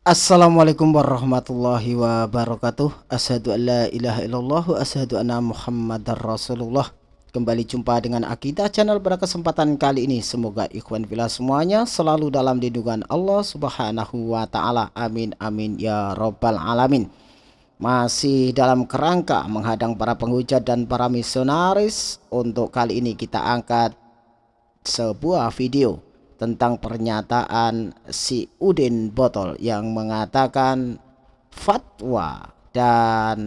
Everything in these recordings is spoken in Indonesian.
Assalamualaikum warahmatullahi wabarakatuh. Asyhadu an la ilaha illallah wa asyhadu anna muhammadar rasulullah. Kembali jumpa dengan Akidah Channel pada kesempatan kali ini. Semoga ikhwan villa semuanya selalu dalam lindungan Allah subhanahu wa ta'ala. Amin amin ya robbal alamin. Masih dalam kerangka menghadang para penghujat dan para misionaris. Untuk kali ini kita angkat sebuah video tentang pernyataan si Udin Botol yang mengatakan fatwa dan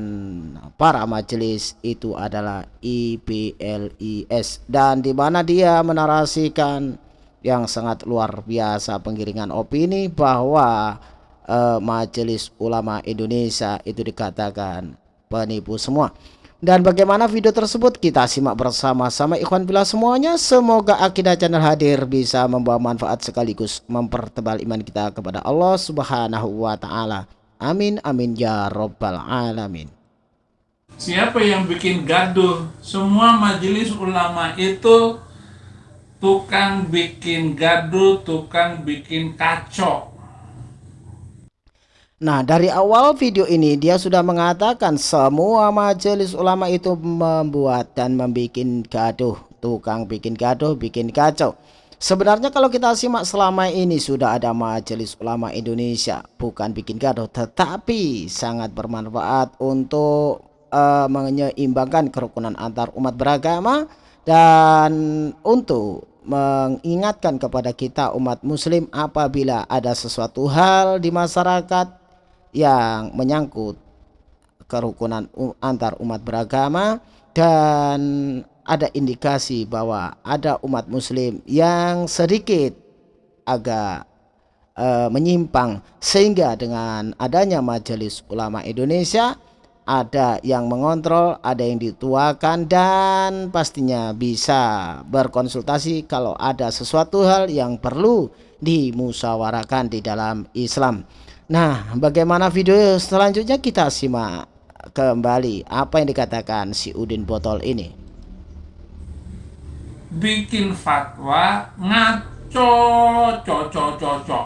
para majelis itu adalah IPLIS dan di mana dia menarasikan yang sangat luar biasa penggiringan opini bahwa uh, Majelis Ulama Indonesia itu dikatakan penipu semua. Dan bagaimana video tersebut kita simak bersama-sama ikhwan bila semuanya. Semoga akidah channel hadir bisa membawa manfaat sekaligus mempertebal iman kita kepada Allah subhanahu wa ta'ala. Amin amin ya robbal alamin. Siapa yang bikin gaduh? Semua majelis ulama itu tukang bikin gaduh, tukang bikin kacau Nah dari awal video ini dia sudah mengatakan semua majelis ulama itu membuat dan membuat gaduh. Tukang bikin gaduh, bikin kacau. Sebenarnya kalau kita simak selama ini sudah ada majelis ulama Indonesia. Bukan bikin gaduh tetapi sangat bermanfaat untuk uh, menyeimbangkan kerukunan antar umat beragama Dan untuk mengingatkan kepada kita umat muslim apabila ada sesuatu hal di masyarakat yang menyangkut kerukunan antar umat beragama dan ada indikasi bahwa ada umat muslim yang sedikit agak uh, menyimpang sehingga dengan adanya majelis ulama Indonesia ada yang mengontrol, ada yang dituakan dan pastinya bisa berkonsultasi kalau ada sesuatu hal yang perlu dimusyawarahkan di dalam Islam. Nah, bagaimana video selanjutnya kita simak kembali apa yang dikatakan si Udin Botol ini. Bikin fatwa ngaco, cocok, cocok.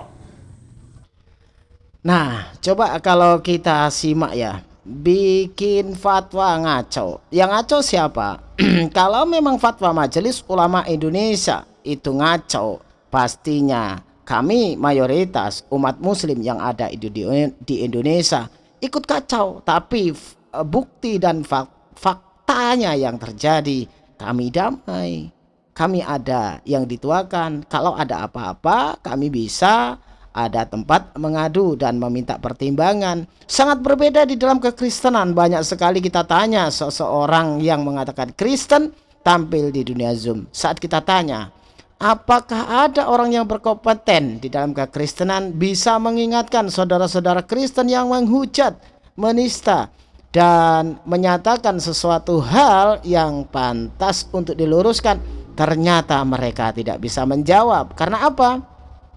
Nah, coba kalau kita simak ya, bikin fatwa ngaco. Yang ngaco siapa? kalau memang fatwa Majelis Ulama Indonesia itu ngaco, pastinya kami mayoritas umat muslim yang ada di Indonesia ikut kacau tapi eh, bukti dan faktanya yang terjadi. Kami damai kami ada yang dituakan. Kalau ada apa-apa kami bisa ada tempat mengadu dan meminta pertimbangan. Sangat berbeda di dalam kekristenan. Banyak sekali kita tanya seseorang yang mengatakan Kristen tampil di dunia Zoom. Saat kita tanya Apakah ada orang yang berkompeten di dalam kekristenan bisa mengingatkan saudara-saudara Kristen yang menghujat, menista, dan menyatakan sesuatu hal yang pantas untuk diluruskan? Ternyata mereka tidak bisa menjawab. Karena apa?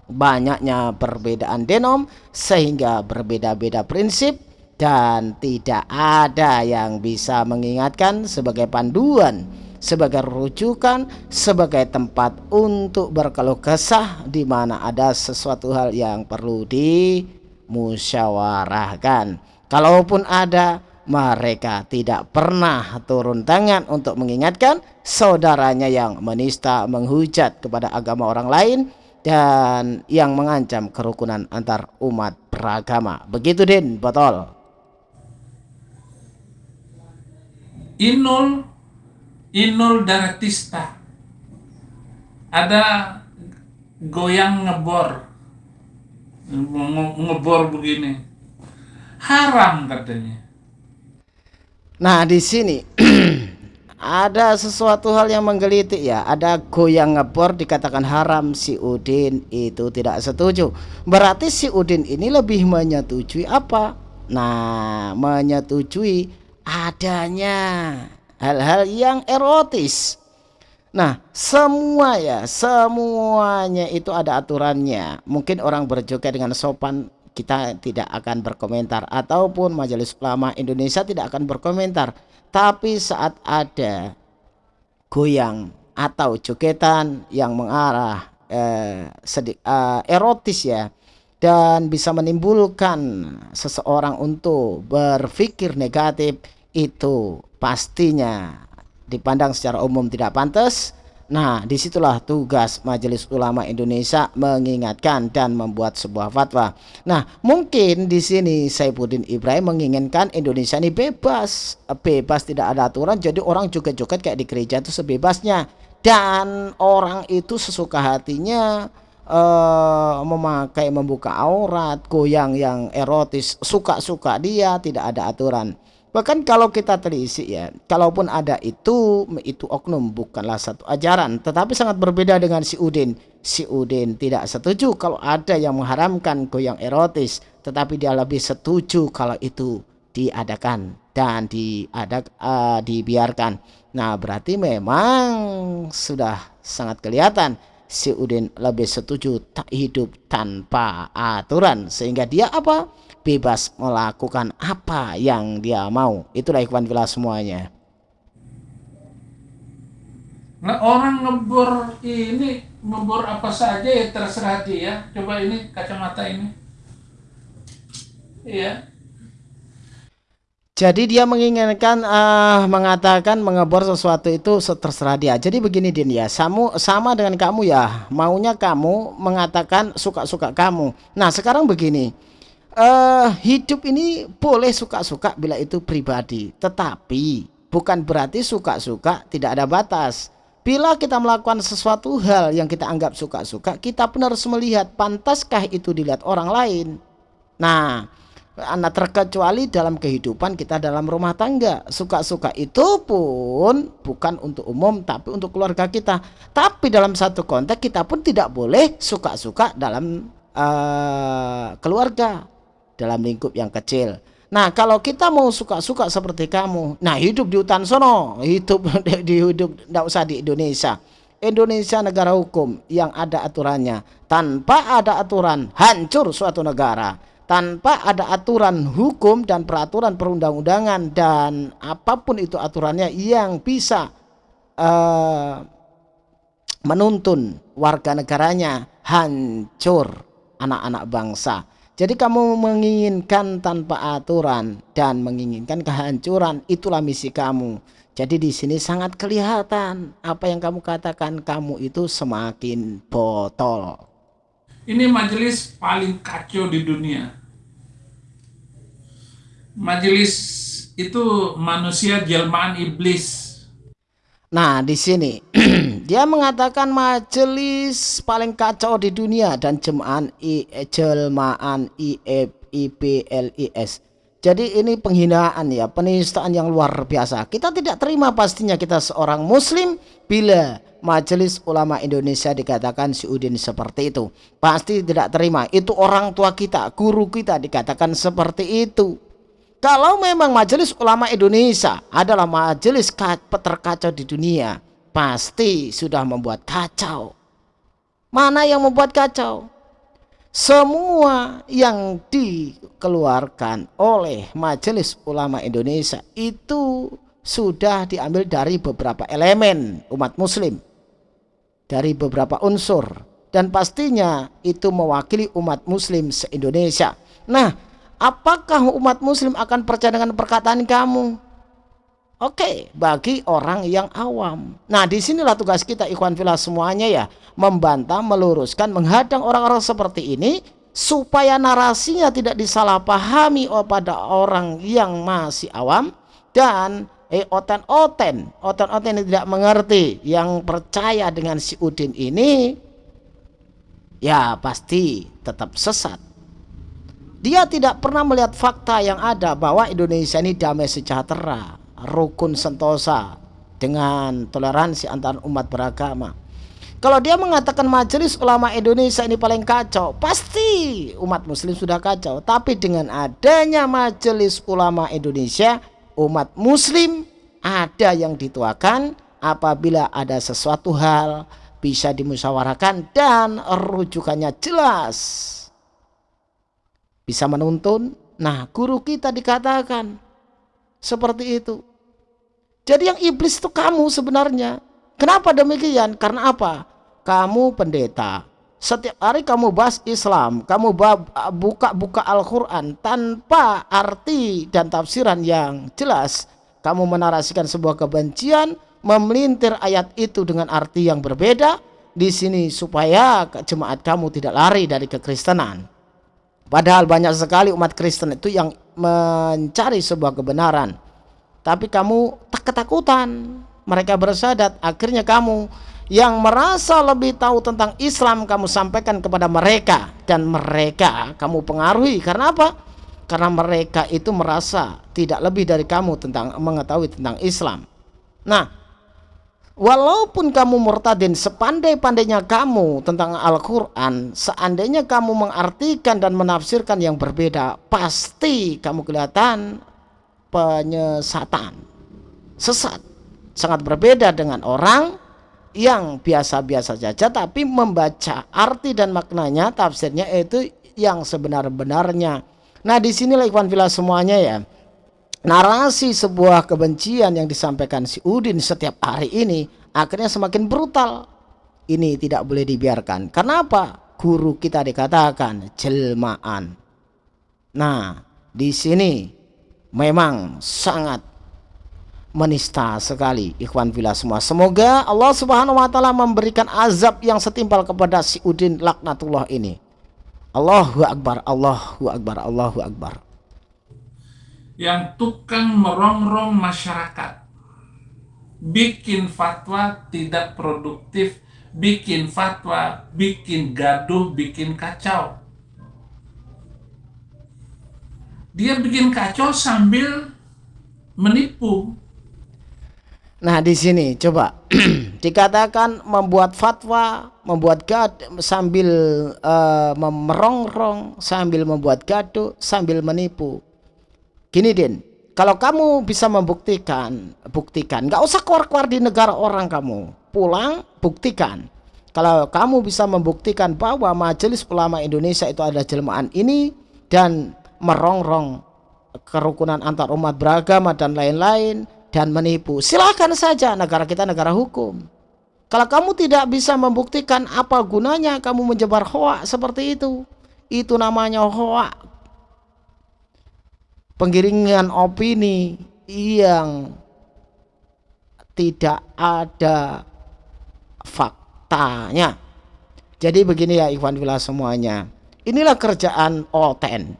Banyaknya perbedaan denom sehingga berbeda-beda prinsip dan tidak ada yang bisa mengingatkan sebagai panduan sebagai rujukan, sebagai tempat untuk berkeluh kesah di mana ada sesuatu hal yang perlu dimusyawarahkan. Kalaupun ada, mereka tidak pernah turun tangan untuk mengingatkan saudaranya yang menista, menghujat kepada agama orang lain dan yang mengancam kerukunan antar umat beragama. Begitu Din, botol. Inul Inul Daratista. Ada goyang ngebor. Ngebor begini. Haram katanya. Nah di sini ada sesuatu hal yang menggelitik ya. Ada goyang ngebor dikatakan haram si Udin itu tidak setuju. Berarti si Udin ini lebih menyetujui apa? Nah menyetujui adanya hal-hal yang erotis. Nah, semua ya, semuanya itu ada aturannya. Mungkin orang berjoget dengan sopan kita tidak akan berkomentar ataupun Majelis Ulama Indonesia tidak akan berkomentar. Tapi saat ada goyang atau jogetan yang mengarah eh, sedik, eh, erotis ya, dan bisa menimbulkan seseorang untuk berpikir negatif itu pastinya dipandang secara umum tidak pantas Nah, di situlah tugas Majelis Ulama Indonesia mengingatkan dan membuat sebuah fatwa. Nah, mungkin di sini Saifuddin Ibrahim menginginkan Indonesia ini bebas, bebas tidak ada aturan, jadi orang joget-joget kayak di gereja itu sebebasnya. Dan orang itu sesuka hatinya uh, memakai membuka aurat, goyang yang erotis, suka-suka dia, tidak ada aturan. Bahkan kalau kita telisik ya, kalaupun ada itu, itu oknum bukanlah satu ajaran, tetapi sangat berbeda dengan si Udin. Si Udin tidak setuju kalau ada yang mengharamkan goyang erotis, tetapi dia lebih setuju kalau itu diadakan dan diadak uh, dibiarkan. Nah, berarti memang sudah sangat kelihatan si Udin lebih setuju tak hidup tanpa aturan sehingga dia apa? bebas melakukan apa yang dia mau. Itulah ikhwan villa semuanya. Nah, orang ngebor ini ngebor apa saja ya terserah dia. Coba ini kacamata ini. Iya. Jadi dia menginginkan uh, mengatakan mengebor sesuatu itu terserah dia. Jadi begini Din ya, sama sama dengan kamu ya, maunya kamu mengatakan suka-suka kamu. Nah, sekarang begini uh, hidup ini boleh suka-suka bila itu pribadi, tetapi bukan berarti suka-suka tidak ada batas. Bila kita melakukan sesuatu hal yang kita anggap suka-suka, kita pun harus melihat pantaskah itu dilihat orang lain. Nah, anak terkecuali dalam kehidupan kita dalam rumah tangga. Suka-suka itu pun bukan untuk umum tapi untuk keluarga kita. Tapi dalam satu konteks kita pun tidak boleh suka-suka dalam uh, keluarga dalam lingkup yang kecil. Nah, kalau kita mau suka-suka seperti kamu, nah hidup di hutan sono, hidup di hidup tidak usah di Indonesia. Indonesia negara hukum yang ada aturannya. Tanpa ada aturan, hancur suatu negara. Tanpa ada aturan hukum dan peraturan perundang-undangan dan apa pun itu aturannya yang bisa uh, menuntun warga negaranya hancur anak-anak bangsa. Jadi kamu menginginkan tanpa aturan dan menginginkan kehancuran, itulah misi kamu. Jadi di sini sangat kelihatan apa yang kamu katakan kamu itu semakin botol. Ini majelis paling kacau di dunia. Majelis itu manusia jelmaan iblis Nah, di sini dia mengatakan majelis paling kacau di dunia dan jemaah I, jelmaan IPLIS. Jadi ini penghinaan ya, penistaan yang luar biasa. Kita tidak terima pastinya kita seorang muslim bila Majelis Ulama Indonesia dikatakan si Udin seperti itu. Pasti tidak terima. Itu orang tua kita, guru kita dikatakan seperti itu. Kalau memang majelis ulama Indonesia adalah majelis terkacau di dunia, pasti sudah membuat kacau. Mana yang membuat kacau? Semua yang dikeluarkan oleh Majelis Ulama Indonesia itu sudah diambil dari beberapa elemen umat muslim. Dari beberapa unsur. Dan pastinya itu mewakili umat muslim se-Indonesia. Nah, apakah umat muslim akan percaya dengan perkataan kamu? Oke, bagi orang yang awam. Nah, di sinilah tugas kita ikhwan filah semuanya ya. Membantah, meluruskan, menghadang orang-orang seperti ini supaya narasinya tidak disalahpahami pada orang yang masih awam dan eh oten-oten, oten-oten yang tidak mengerti, yang percaya dengan si Udin ini ya pasti tetap sesat dia tidak pernah melihat fakta yang ada bahwa Indonesia ini damai sejahtera, rukun sentosa dengan toleransi antar umat beragama. Kalau dia mengatakan majelis ulama Indonesia ini paling kacau, pasti umat muslim sudah kacau. Tapi dengan adanya majelis ulama Indonesia, umat muslim ada yang dituakan apabila ada sesuatu hal bisa dimusyawarahkan dan rujukannya jelas bisa menuntun. Nah, guru kita dikatakan seperti itu. Jadi yang iblis itu kamu sebenarnya. Kenapa demikian? Karena apa? Kamu pendeta setiap hari kamu bahas Islam, kamu buka-buka Al-Quran tanpa arti dan tafsiran yang jelas, kamu menarasikan sebuah kebencian, memelintir ayat itu dengan arti yang berbeda di sini supaya jemaat kamu tidak lari dari kekristenan. Padahal banyak sekali umat Kristen itu yang mencari sebuah kebenaran. Tapi kamu tak ketakutan. Mereka bersadat. Akhirnya kamu yang merasa lebih tahu tentang Islam kamu sampaikan kepada mereka dan mereka kamu pengaruhi karena apa? Karena mereka itu merasa tidak lebih dari kamu tentang mengetahui tentang Islam. Nah, walaupun kamu murtadin sepandai-pandainya kamu tentang Al-Qur'an, seandainya kamu mengartikan dan menafsirkan yang berbeda, pasti kamu kelihatan penyesatan. Sesat. Sangat berbeda dengan orang yang biasa-biasa saja tapi membaca arti dan maknanya tafsirnya itu yang sebenar-benarnya. Nah, di sinilah ikhwan fillah semuanya ya. Narasi sebuah kebencian yang disampaikan si Udin setiap hari ini akhirnya semakin brutal. Ini tidak boleh dibiarkan. Karena apa? Guru kita dikatakan jelmaan. Nah, di sini memang sangat menista sekali ikhwan villa semua semoga Allah subhanahu wa ta'ala memberikan azab yang setimpal kepada si Udin laknatullah ini Allahu Akbar Allahu Akbar Allahu Akbar yang tukang merongrong masyarakat. Bikin fatwa tidak produktif bikin fatwa bikin gaduh bikin kacau. Dia bikin kacau sambil menipu. Nah, di sini coba dikatakan membuat fatwa, membuat gad sambil uh, merongrong, sambil membuat gaduh, sambil menipu. Gini, Din, kalau kamu bisa membuktikan, buktikan. Nggak usah keluar-keluar di negara orang kamu. Pulang, buktikan. Kalau kamu bisa membuktikan bahwa Majelis Ulama Indonesia itu adalah jelmaan ini dan merongrong kerukunan antar umat beragama dan lain-lain, dan menipu. Silakan saja negara kita negara hukum. Kalau kamu tidak bisa membuktikan apa gunanya kamu menyebar hoak seperti itu. Itu namanya hoak. Penggiringan opini yang tidak ada faktanya. Jadi begini ya Ikhwan Villa semuanya. Inilah kerjaan oten.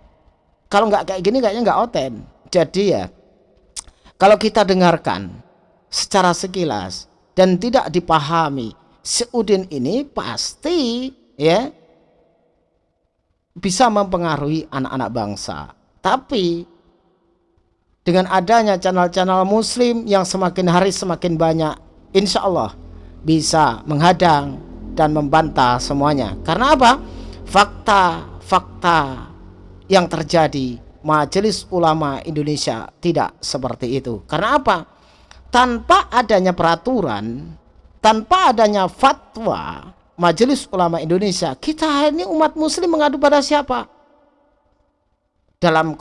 Kalau nggak kayak gini kayaknya nggak oten. Jadi ya kalau kita dengarkan secara sekilas dan tidak dipahami, Seudin ini pasti ya bisa mempengaruhi anak-anak bangsa. Tapi dengan adanya channel-channel muslim yang semakin hari semakin banyak, insya Allah bisa menghadang dan membantah semuanya. Karena apa? Fakta-fakta yang terjadi Majelis Ulama Indonesia tidak seperti itu. Karena apa? Tanpa adanya peraturan, tanpa adanya fatwa Majelis Ulama Indonesia, kita ini umat muslim mengadu pada siapa? Dalam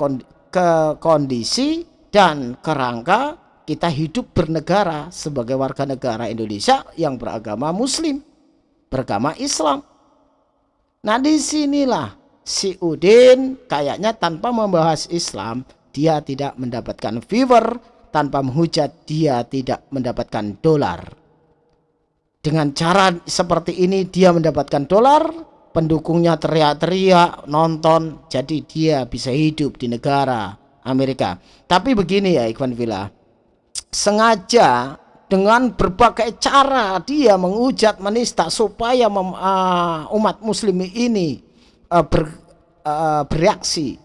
kondisi dan kerangka kita hidup bernegara sebagai warga negara Indonesia yang beragama muslim, beragama Islam. Nah di sinilah si Udin kayaknya tanpa membahas Islam dia tidak mendapatkan viewer tanpa menghujat dia tidak mendapatkan dolar. Dengan cara seperti ini dia mendapatkan dolar. Pendukungnya teriak-teriak nonton. Jadi dia bisa hidup di negara Amerika. Tapi begini ya Ikhwan Villa sengaja dengan berbagai cara dia menghujat menista supaya mem, uh, umat muslim ini uh, ber, uh, bereaksi.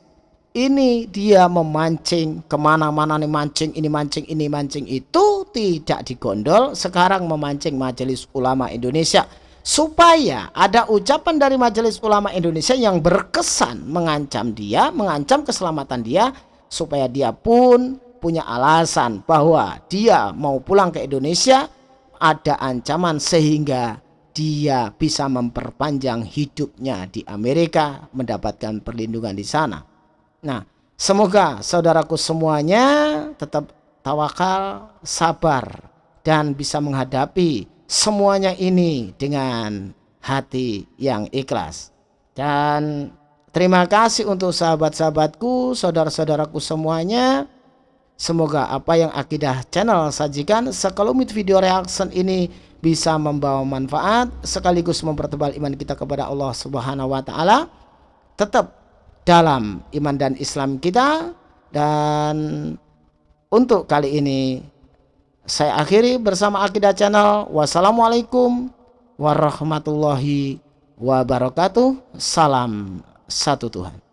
Ini dia memancing ke mana-mana nih mancing ini mancing ini mancing itu tidak digondol. Sekarang memancing majelis ulama Indonesia supaya ada ucapan dari majelis ulama Indonesia yang berkesan mengancam dia mengancam keselamatan dia supaya dia pun punya alasan bahwa dia mau pulang ke Indonesia ada ancaman sehingga dia bisa memperpanjang hidupnya di Amerika, mendapatkan perlindungan di sana. Nah, semoga saudaraku semuanya tetap tawakal, sabar, dan bisa menghadapi semuanya ini dengan hati yang ikhlas. Dan terima kasih untuk sahabat-sahabatku, saudara-saudaraku semuanya. Semoga apa yang Akidah Channel sajikan sekelumit video reaction ini bisa membawa manfaat sekaligus mempertebal iman kita kepada Allah Subhanahu wa taala. Tetap dalam iman dan Islam kita dan untuk kali ini saya akhiri bersama Akidah Channel. Wassalamualaikum warahmatullahi wabarakatuh. Salam satu Tuhan.